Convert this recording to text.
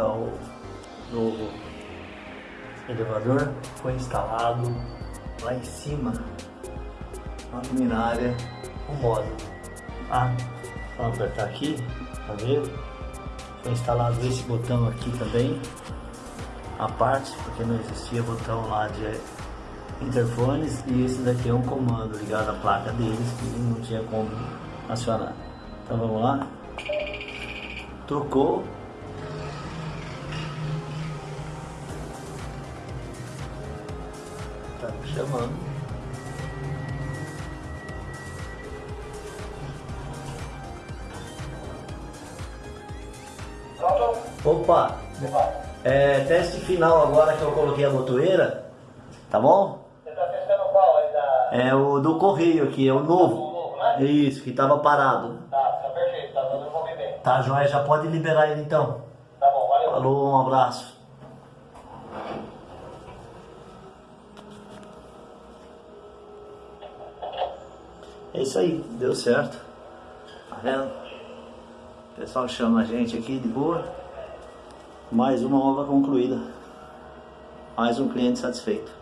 está o novo elevador. Foi instalado lá em cima, na luminária, o módulo. Ah, vamos apertar aqui, tá vendo? Foi instalado esse botão aqui também, a parte, porque não existia botão lá de interfones e esse daqui é um comando ligado à placa deles que não tinha como acionar. Então vamos lá. Trocou. Tá me chamando. Opa! É, teste final agora que eu coloquei a botoeira, tá bom? Você tá testando qual aí da... É o do correio aqui, é o novo. O novo, né? Isso, que tava parado. Tá, tá perfeito, tá dando ouvir bem. Tá, joia, já pode liberar ele então. Tá bom, valeu. Falou, um abraço. É isso aí, deu certo. Tá vendo? O pessoal chama a gente aqui de boa. Mais uma obra concluída. Mais um cliente satisfeito.